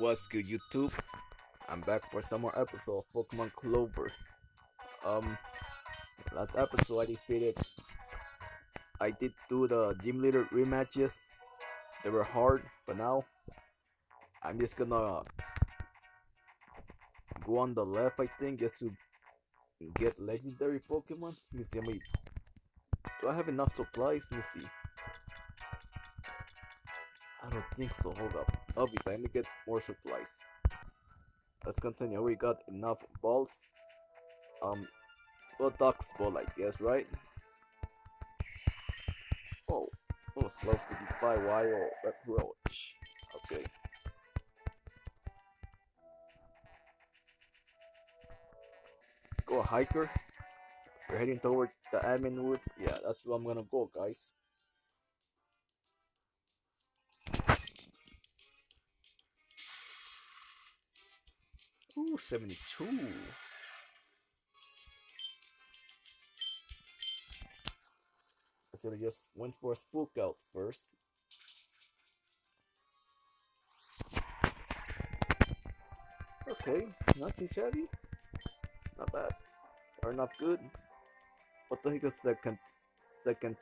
What's good, YouTube? I'm back for some more episode of Pokemon Clover. Um, last episode I defeated. I did do the gym leader rematches. They were hard, but now I'm just gonna go on the left. I think just to get legendary Pokemon. Let me see. Do I have enough supplies? Let me see. I don't think so. Hold up. I'll be fine to get more supplies. Let's continue. We got enough balls. Um, well, Dusk Ball, I guess, right? Oh, oh, it's close to the by wire red roach. Okay. Go hiker. We're heading toward the admin woods. Yeah, that's where I'm gonna go, guys. Ooh, 72. I should have just went for a spook out first. Okay, not too shabby. Not bad. Or not good. What the heck is second second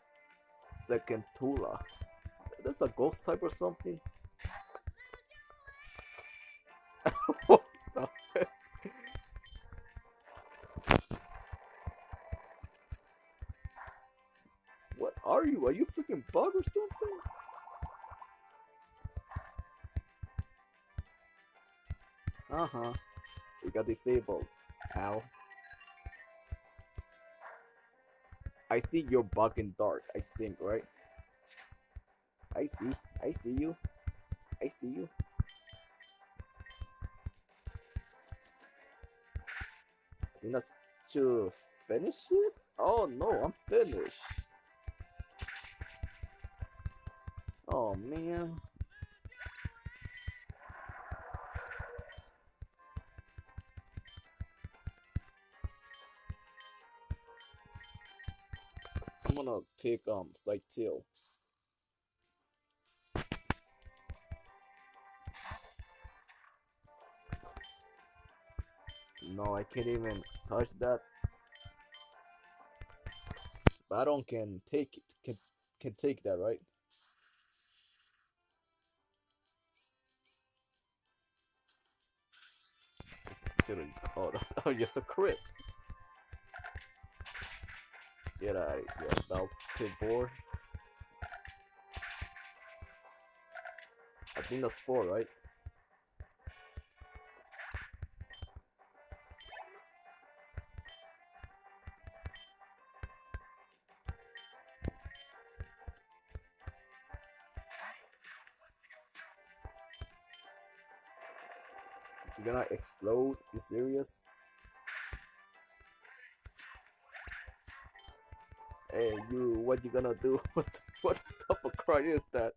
second Tula? That's a ghost type or something? Uh-huh. You got disabled, pal. I see you're bugging dark, I think, right? I see. I see you. I see you. I think that's to finish it? Oh no, I'm finished. Oh man. Gonna pick um Scythiel. No, I can't even touch that. Baron can take it. Can can take that, right? Oh, oh, just a crit. Get out of here, Baltic board. I think that's four, right? You're gonna explode? You serious? Hey, you, what you gonna do? What what type of cry is that?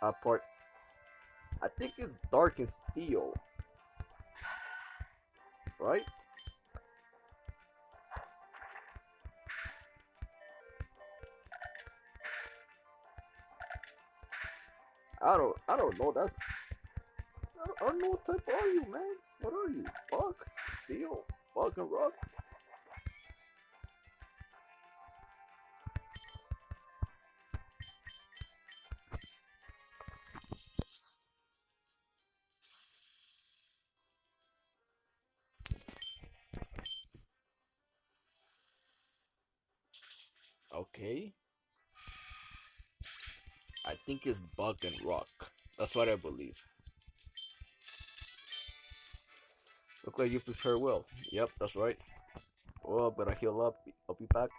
Apart, I think it's dark and steel, right? I don't, I don't know. That's, I don't, I don't know what type are you, man. What are you? Bug, steel, and rock. Okay. I think it's bug and rock. That's what I believe. Look like you prepare well. Yep, that's right. Oh, better heal up. I'll be back.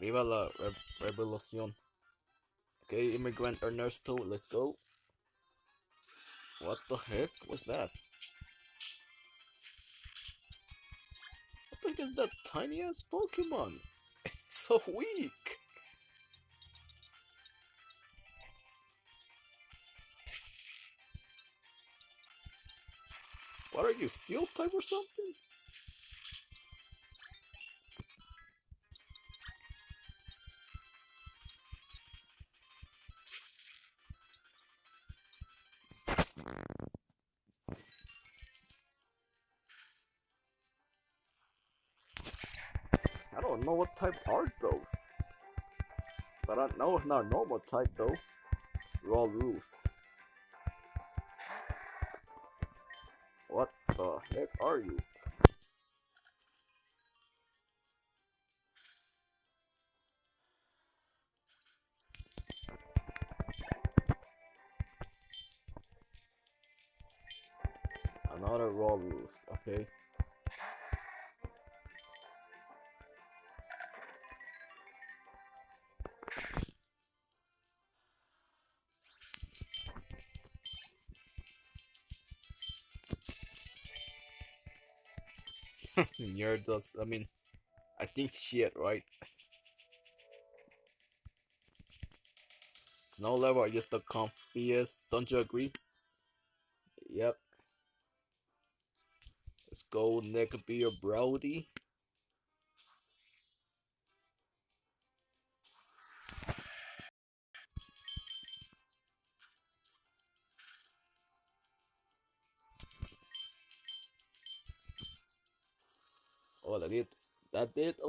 Viva la re revolución. Okay, immigrant Ernesto, let's go. What the heck was that? What the heck is that tiny ass Pokemon? so weak. What are you, steel type or something? I don't know what type are those. But I know it's not normal type though. Raw rules. Heck are you? Nerd does, I mean, I think shit, right? Snow level are just the comfiest, don't you agree? Yep. Let's go, Nick Beer Brody.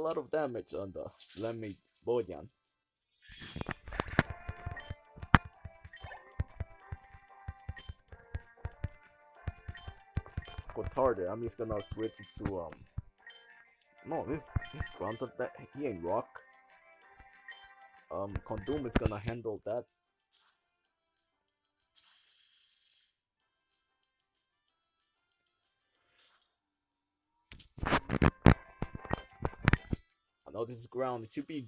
Lot of damage on the Flemmy Bojan. Cotarde, I'm just gonna switch it to um. No, this this granted that he ain't rock. Um, Condom is gonna handle that. Ground. It should be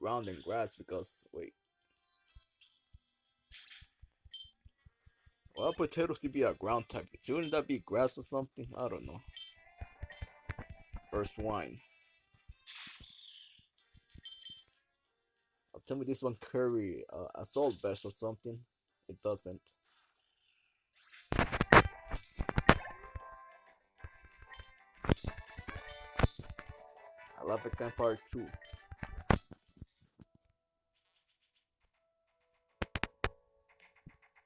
ground and grass because wait. Well, potatoes should be a ground type. Shouldn't that be grass or something? I don't know. Or swine. Oh, tell me this one curry uh, a salt bash or something. It doesn't. It kind part two.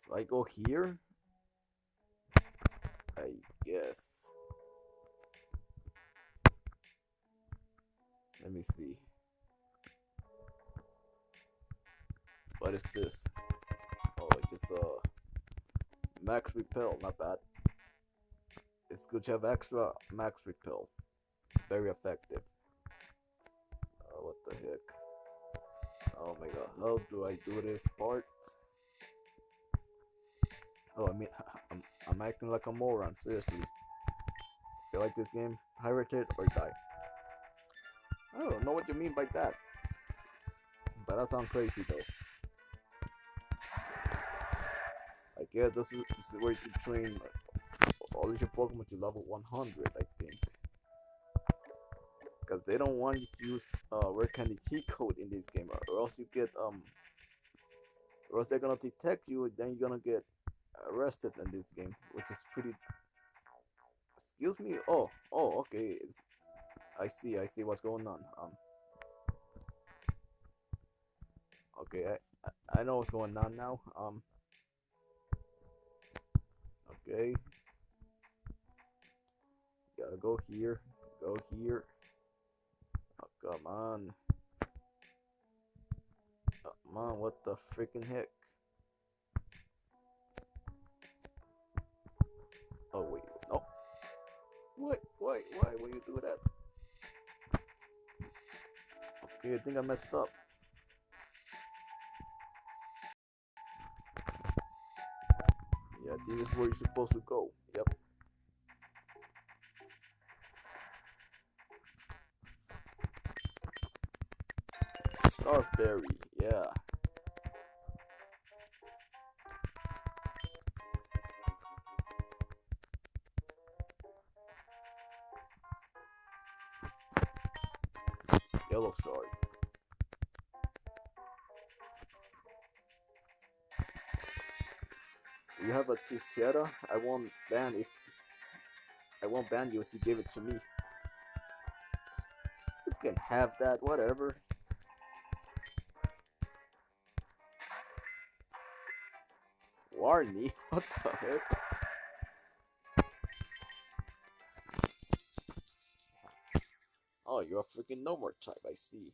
So I go here. I guess. Let me see. What is this? Oh, it's just uh max repel, not bad. It's good to have extra max repel. Very effective. Uh, what the heck? Oh my god, how do I do this part? Oh, I mean, I'm, I'm acting like a moron, seriously. You like this game, pirate it or die. I don't know what you mean by that. But that sounds crazy though. I guess this is, this is where you train all your Pokemon to level 100, I think. Because they don't want you to use uh, rare candy cheat code in this game, or else you get um, or else they're gonna detect you, then you're gonna get arrested in this game, which is pretty. Excuse me. Oh, oh, okay. It's... I see. I see what's going on. Um. Okay, I I know what's going on now. Um. Okay. Gotta go here. Go here. Come on. Come on, what the freaking heck? Oh wait, no. What? Why? Why will you do that? Okay, I think I messed up. Yeah, this is where you're supposed to go. Starberry, yeah. Yellow sword. You have a Tissera? I won't ban if I won't ban you if you give it to me. You can have that, whatever. Warney? What the heck? Oh, you're a freaking no more type, I see.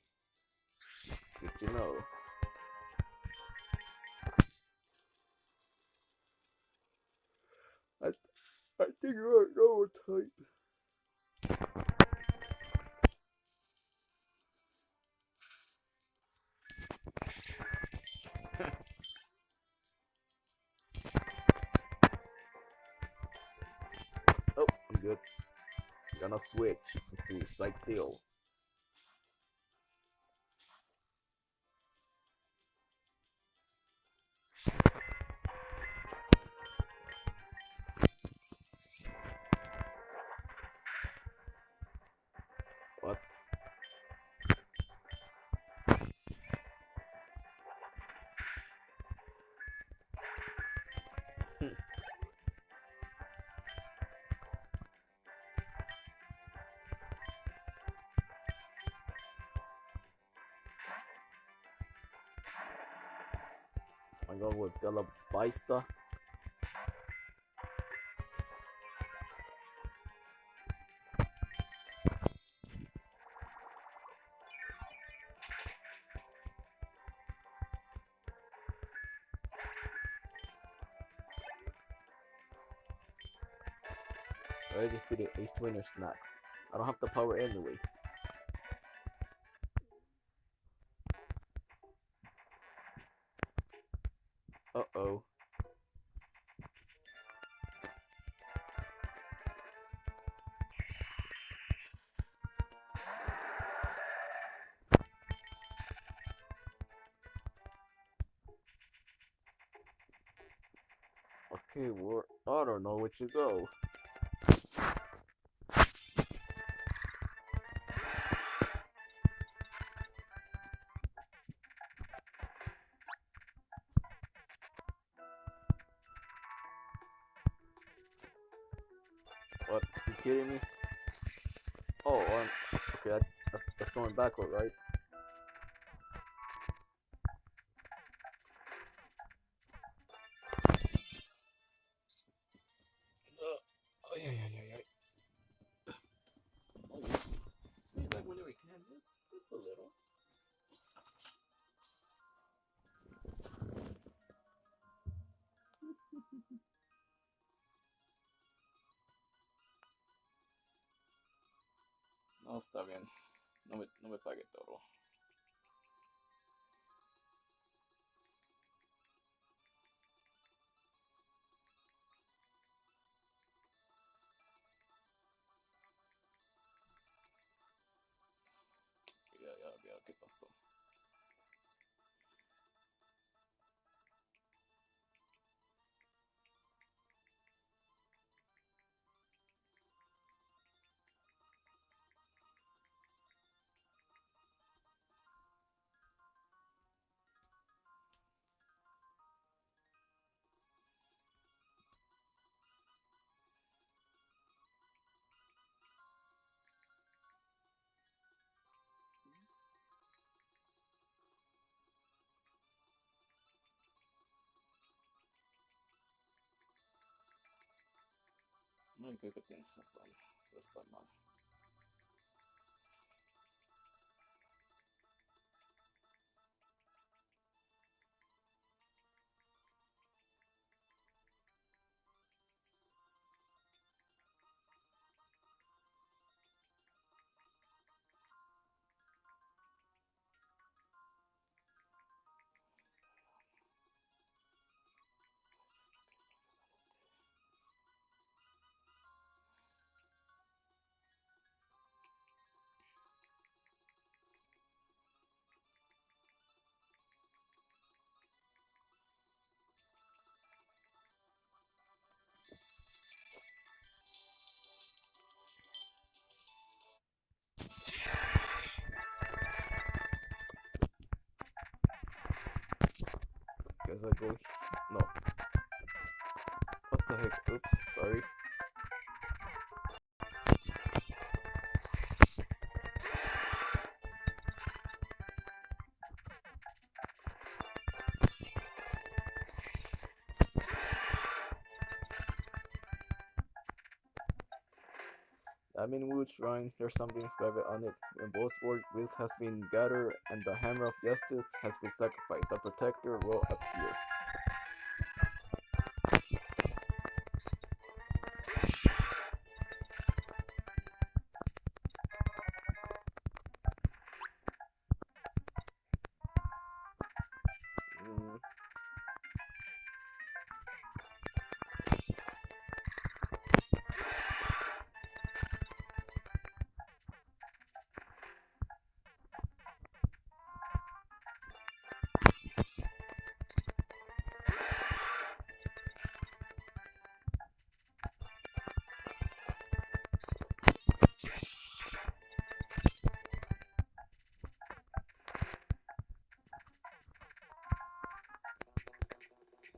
Good to know. I, th I think you're a no more type. Switch to Scythiel. My god was Galabaista. I just did Ace Twinner snacks. I don't have the power anyway. Uh oh. Okay, where I don't know where to go. That's, that's going backward, right? Uh, oh, yeah, no me, no me pague toro. Ну и как это создали, составляли. I go. Oh, no. What the heck? Oops, sorry. Adminwood Shrine, there's something inscribed on it. When Boasword Wisp has been gathered and the Hammer of Justice has been sacrificed, the Protector will appear.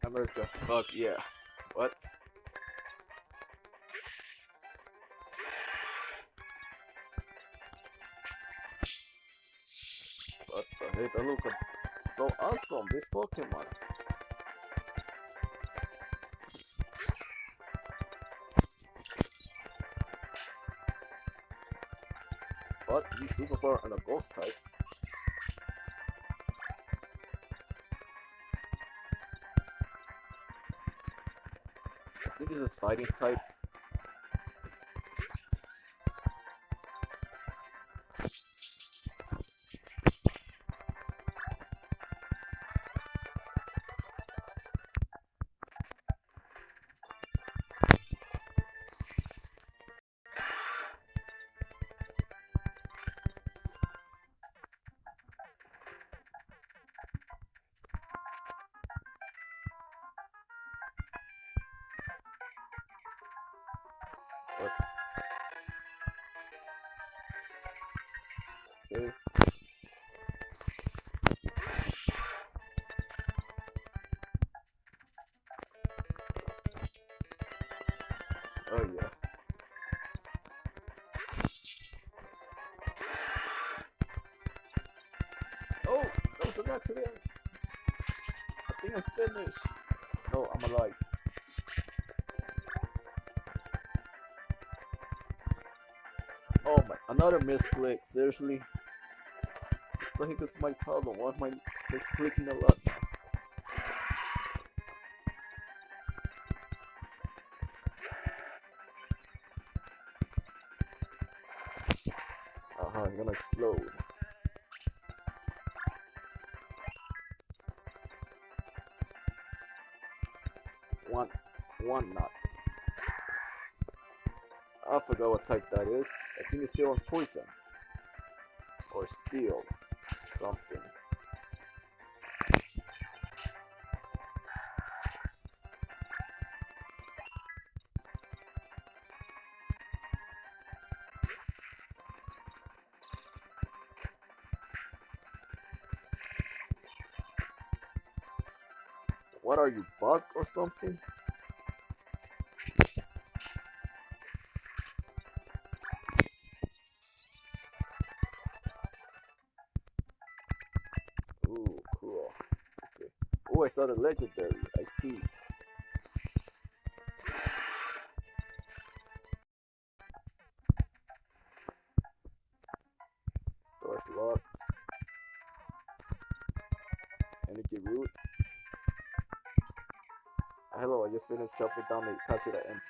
America. Fuck yeah. What? What the heck? Look so awesome, this Pokemon. But he's super power and a ghost type. Is fighting type. Was an accident. I think I finished. No, I'm alive. Oh my, another misclick, seriously? The heck is my problem? Why am I misclicking a lot? Uh-huh, it's gonna explode. One knot. I forgot what type that is. I think it's still on poison. Or steel. Something. What are you, bug or something? I saw the legendary. I see. Store's locked. Energy root. Hello, I just finished chopping down the Kasura entrance.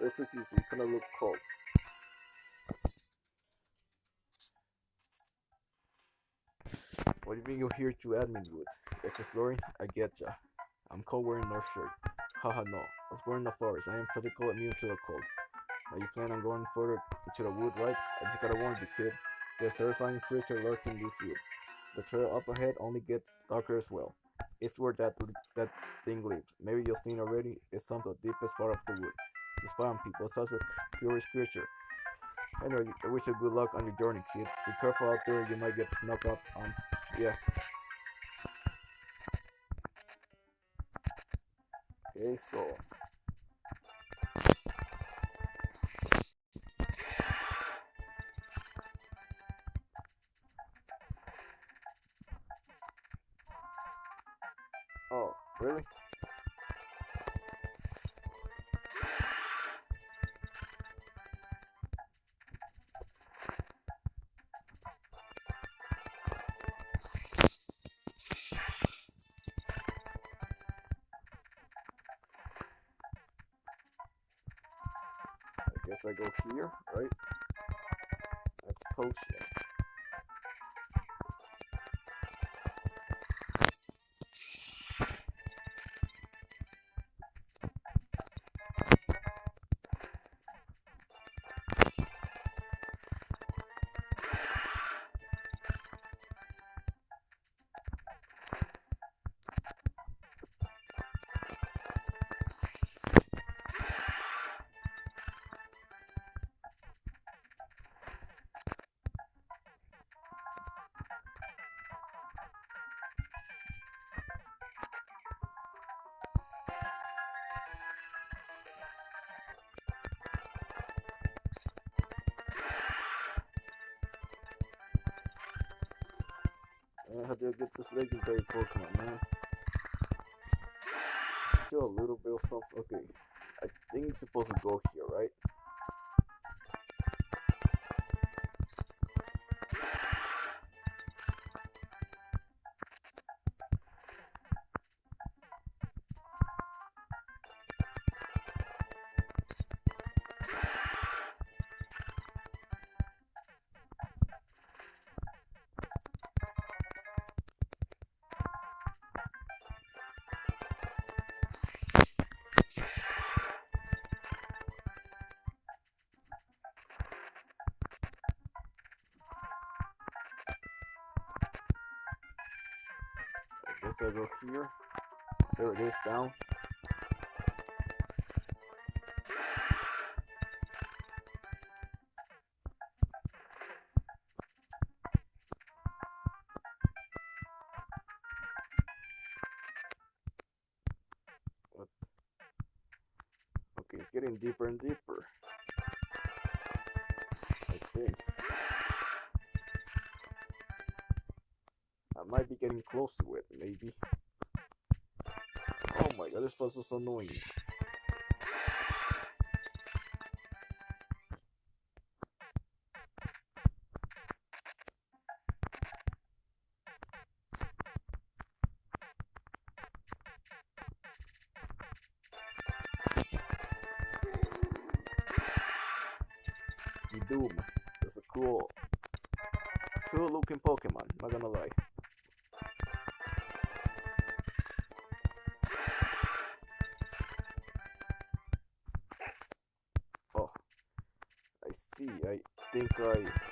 Feel free to use it. It's gonna look you mean you're here to Adminwood? It's exploring? I getcha. I'm cold wearing North shirt. Haha no. I was born in the forest. I am practically immune to the cold. Now you plan on going further into the wood, right? I just gotta warn you, kid. There's terrifying creature lurking this wood. The trail up ahead only gets darker as well. It's where that that thing lives. Maybe you've seen already. It's some of the deepest part of the wood. To spy on people. Such a curious creature. Anyway, I wish you good luck on your journey, kid. Be careful out there. You might get snuck up on. Yeah. Okay, so. I go here, right? That's potion. Man, how I get this legendary Pokemon, man? Do a little bit of stuff. Okay, I think it's supposed to go here, right? I go here. There it is, down. What? Okay, it's getting deeper and deeper. Getting close to it, maybe. Oh my god, this puzzle's annoying. Doom. That's a cool, cool looking Pokemon, not gonna lie. Think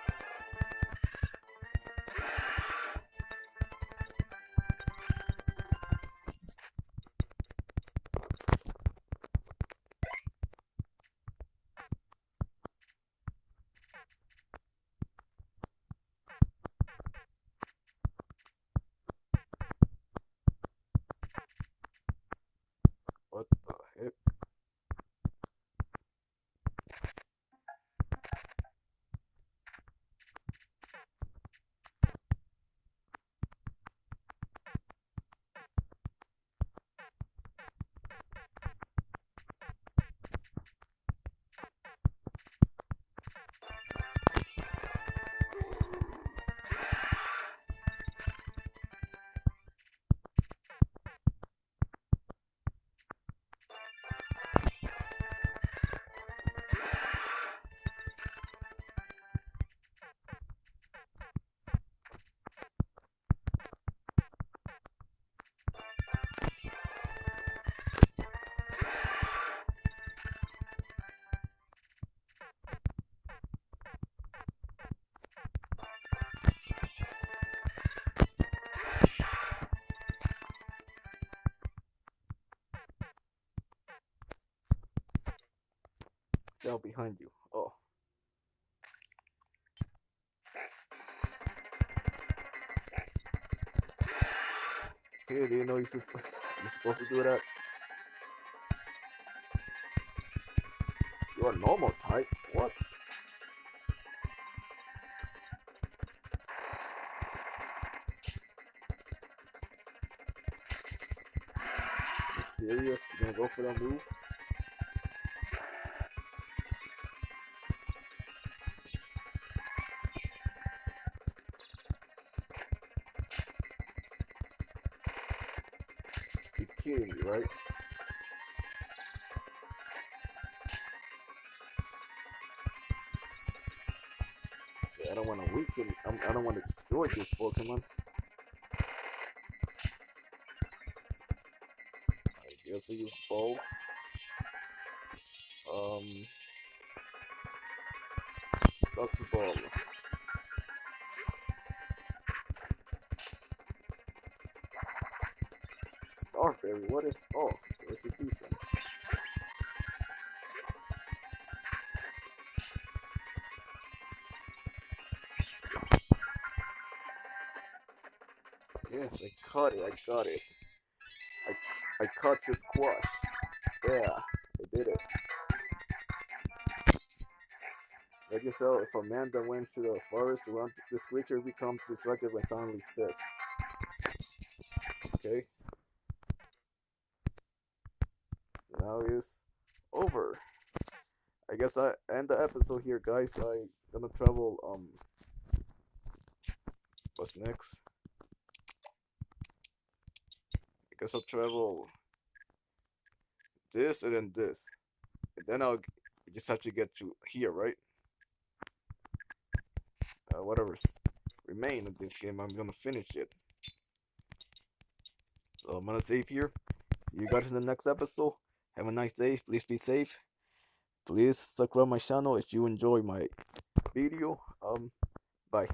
Shell behind you. Oh. Hey, do you know you're, sup- you're supposed to do that? You're normal type. What? You serious? You gonna go for that move? king, right? I don't want to weaken. I'm, I don't want to destroy this Pokemon. I guess I use both. Um, Dr. Ball. What is. Oh, there's a defense. Yes, I caught it, I got it. I, I caught his squash. Yeah, I did it. Can tell if Amanda went to the forest around this creature becomes distracted when suddenly says. Okay. Is over. I guess I end the episode here guys. I gonna travel um what's next? I guess I'll travel this and then this. And then I'll just have to get to here, right? uh, whatever's remain of this game, I'm gonna finish it. So I'm gonna save here. See you guys in the next episode. Have a nice day. Please be safe. Please subscribe my channel if you enjoy my video. Um, bye.